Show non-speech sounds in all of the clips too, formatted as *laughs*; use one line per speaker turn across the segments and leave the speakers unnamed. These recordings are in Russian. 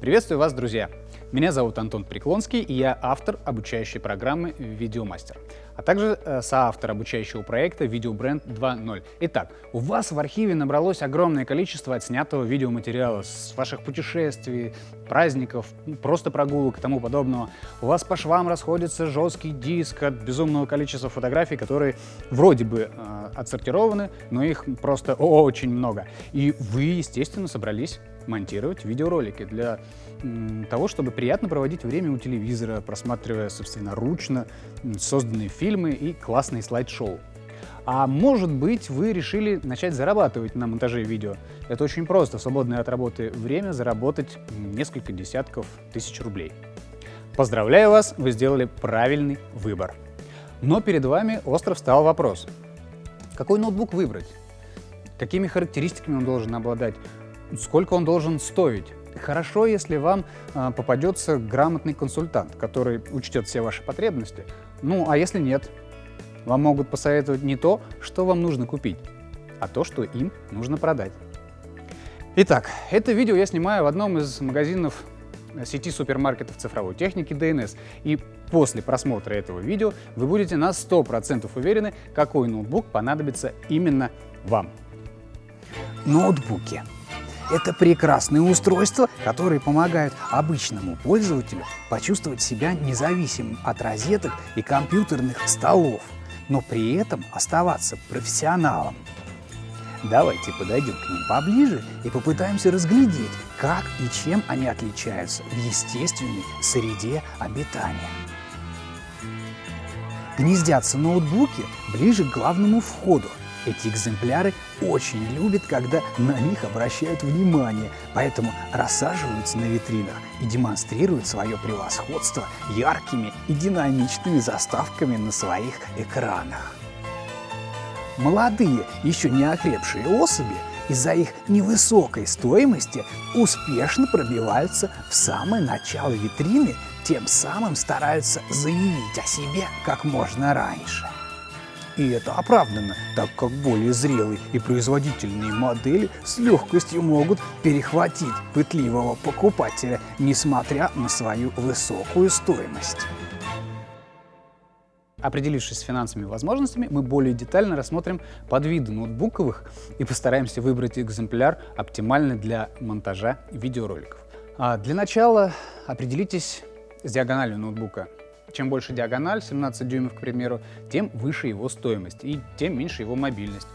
Приветствую вас, друзья! Меня зовут Антон Преклонский, и я автор обучающей программы «Видеомастер», а также э, соавтор обучающего проекта «Видеобренд 2.0». Итак, у вас в архиве набралось огромное количество отснятого видеоматериала с ваших путешествий, праздников, просто прогулок и тому подобного. У вас по швам расходится жесткий диск от безумного количества фотографий, которые вроде бы э, отсортированы, но их просто очень много. И вы, естественно, собрались монтировать видеоролики для того, чтобы приятно проводить время у телевизора, просматривая собственноручно созданные фильмы и классные слайд-шоу. А может быть, вы решили начать зарабатывать на монтаже видео. Это очень просто, в свободное от работы время заработать несколько десятков тысяч рублей. Поздравляю вас, вы сделали правильный выбор. Но перед вами остро встал вопрос. Какой ноутбук выбрать? Какими характеристиками он должен обладать? Сколько он должен стоить? Хорошо, если вам э, попадется грамотный консультант, который учтет все ваши потребности. Ну, а если нет, вам могут посоветовать не то, что вам нужно купить, а то, что им нужно продать. Итак, это видео я снимаю в одном из магазинов сети супермаркетов цифровой техники DNS. И после просмотра этого видео вы будете на 100% уверены, какой ноутбук понадобится именно вам.
Ноутбуки это прекрасные устройства, которые помогают обычному пользователю почувствовать себя независимым от розеток и компьютерных столов, но при этом оставаться профессионалом. Давайте подойдем к ним поближе и попытаемся разглядеть, как и чем они отличаются в естественной среде обитания. Гнездятся ноутбуки ближе к главному входу, эти экземпляры очень любят, когда на них обращают внимание, поэтому рассаживаются на витринах и демонстрируют свое превосходство яркими и динамичными заставками на своих экранах. Молодые, еще не окрепшие особи из-за их невысокой стоимости успешно пробиваются в самое начало витрины, тем самым стараются заявить о себе как можно раньше. И это оправдано, так как более зрелые и производительные модели с легкостью могут перехватить пытливого покупателя, несмотря на свою высокую стоимость.
Определившись с финансовыми возможностями, мы более детально рассмотрим подвиды ноутбуковых и постараемся выбрать экземпляр оптимальный для монтажа видеороликов. А для начала определитесь с диагональю ноутбука. Чем больше диагональ, 17 дюймов, к примеру, тем выше его стоимость и тем меньше его мобильность.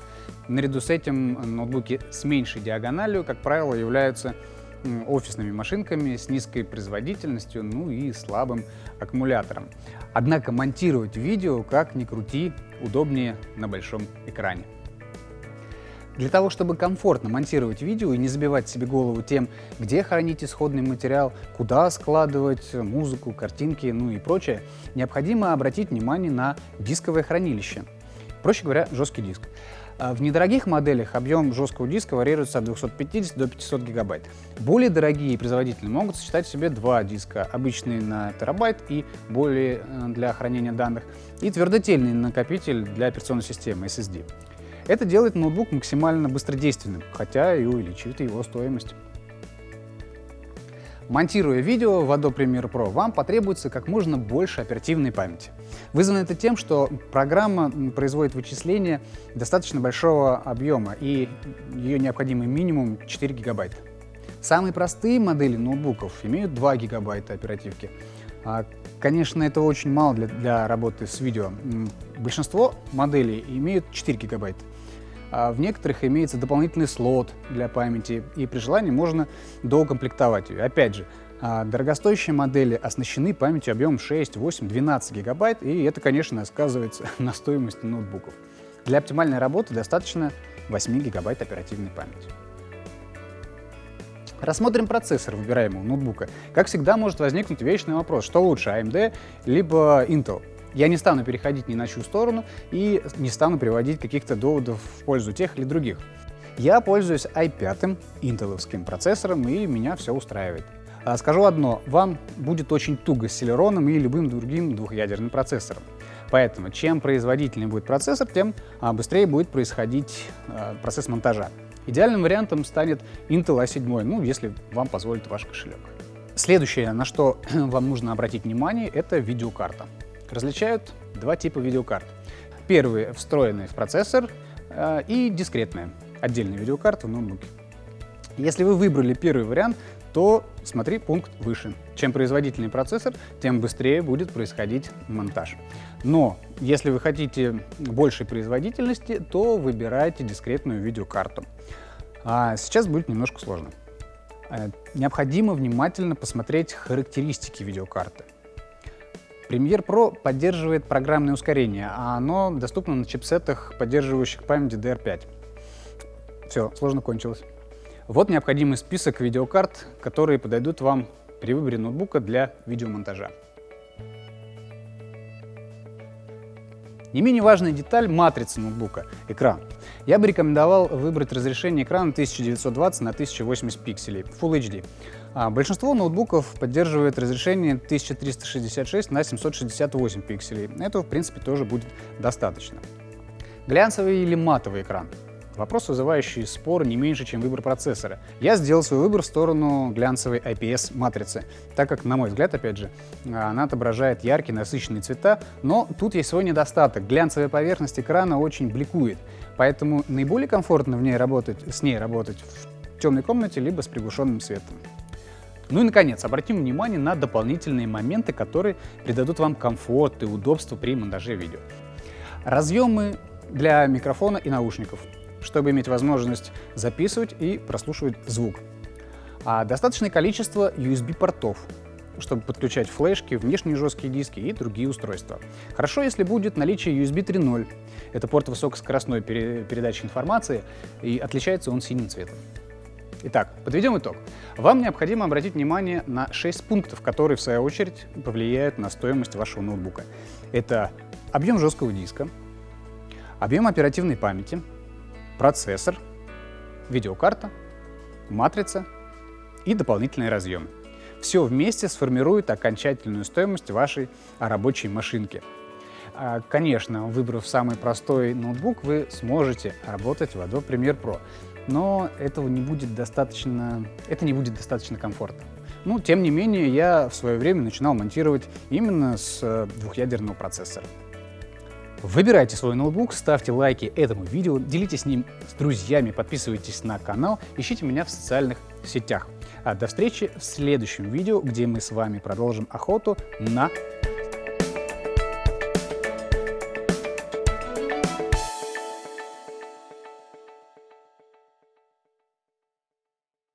Наряду с этим ноутбуки с меньшей диагональю, как правило, являются офисными машинками с низкой производительностью, ну и слабым аккумулятором. Однако монтировать видео, как ни крути, удобнее на большом экране. Для того, чтобы комфортно монтировать видео и не забивать себе голову тем, где хранить исходный материал, куда складывать музыку, картинки, ну и прочее, необходимо обратить внимание на дисковое хранилище. Проще говоря, жесткий диск. А в недорогих моделях объем жесткого диска варьируется от 250 до 500 гигабайт. Более дорогие производители могут сочетать в себе два диска, обычный на терабайт и более э, для хранения данных, и твердотельный накопитель для операционной системы SSD. Это делает ноутбук максимально быстродейственным, хотя и увеличивает его стоимость. Монтируя видео в Adobe Premiere Pro, вам потребуется как можно больше оперативной памяти. Вызвано это тем, что программа производит вычисления достаточно большого объема, и ее необходимый минимум 4 гигабайта. Самые простые модели ноутбуков имеют 2 гигабайта оперативки. А, конечно, это очень мало для, для работы с видео. Большинство моделей имеют 4 гигабайта. А в некоторых имеется дополнительный слот для памяти, и при желании можно доукомплектовать ее. Опять же, а, дорогостоящие модели оснащены памятью объемом 6, 8, 12 гигабайт, и это, конечно, сказывается *laughs* на стоимости ноутбуков. Для оптимальной работы достаточно 8 гигабайт оперативной памяти. Рассмотрим процессор выбираемого ноутбука. Как всегда может возникнуть вечный вопрос, что лучше, AMD либо Intel. Я не стану переходить ни на чью сторону и не стану приводить каких-то доводов в пользу тех или других. Я пользуюсь i5 интеловским процессором, и меня все устраивает. А скажу одно, вам будет очень туго с Celeron и любым другим двухъядерным процессором. Поэтому чем производительнее будет процессор, тем а, быстрее будет происходить а, процесс монтажа. Идеальным вариантом станет Intel A7, ну, если вам позволит ваш кошелек. Следующее, на что *clears throat* вам нужно обратить внимание, это видеокарта. Различают два типа видеокарт. Первый встроенный в процессор э, и дискретная, отдельная видеокарта в ноутбуке. Если вы выбрали первый вариант, то смотри пункт выше. Чем производительнее процессор, тем быстрее будет происходить монтаж. Но если вы хотите большей производительности, то выбирайте дискретную видеокарту. А сейчас будет немножко сложно. Э, необходимо внимательно посмотреть характеристики видеокарты. Premiere Pro поддерживает программное ускорение, а оно доступно на чипсетах, поддерживающих память DDR5. Все, сложно кончилось. Вот необходимый список видеокарт, которые подойдут вам при выборе ноутбука для видеомонтажа. Не менее важная деталь — матрица ноутбука — экран. Я бы рекомендовал выбрать разрешение экрана 1920 на 1080 пикселей, Full HD. А большинство ноутбуков поддерживает разрешение 1366 на 768 пикселей. Этого, в принципе, тоже будет достаточно. Глянцевый или матовый экран? Вопрос, вызывающий спор не меньше, чем выбор процессора. Я сделал свой выбор в сторону глянцевой IPS-матрицы, так как, на мой взгляд, опять же, она отображает яркие, насыщенные цвета, но тут есть свой недостаток. Глянцевая поверхность экрана очень бликует, поэтому наиболее комфортно в ней работать, с ней работать в темной комнате либо с приглушенным светом. Ну и, наконец, обратим внимание на дополнительные моменты, которые придадут вам комфорт и удобство при монтаже видео. Разъемы для микрофона и наушников, чтобы иметь возможность записывать и прослушивать звук. А достаточное количество USB-портов, чтобы подключать флешки, внешние жесткие диски и другие устройства. Хорошо, если будет наличие USB 3.0. Это порт высокоскоростной передачи информации, и отличается он синим цветом. Итак, подведем итог. Вам необходимо обратить внимание на 6 пунктов, которые в свою очередь повлияют на стоимость вашего ноутбука. Это объем жесткого диска, объем оперативной памяти, процессор, видеокарта, матрица и дополнительные разъемы. Все вместе сформирует окончательную стоимость вашей рабочей машинки. А, конечно, выбрав самый простой ноутбук, вы сможете работать в Adobe Premiere Pro но этого не будет достаточно, это не будет достаточно комфортно. Ну, тем не менее, я в свое время начинал монтировать именно с э, двухъядерного процессора. Выбирайте свой ноутбук, ставьте лайки этому видео, делитесь с ним с друзьями, подписывайтесь на канал, ищите меня в социальных сетях. А до встречи в следующем видео, где мы с вами продолжим охоту на